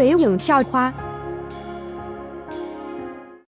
北影校花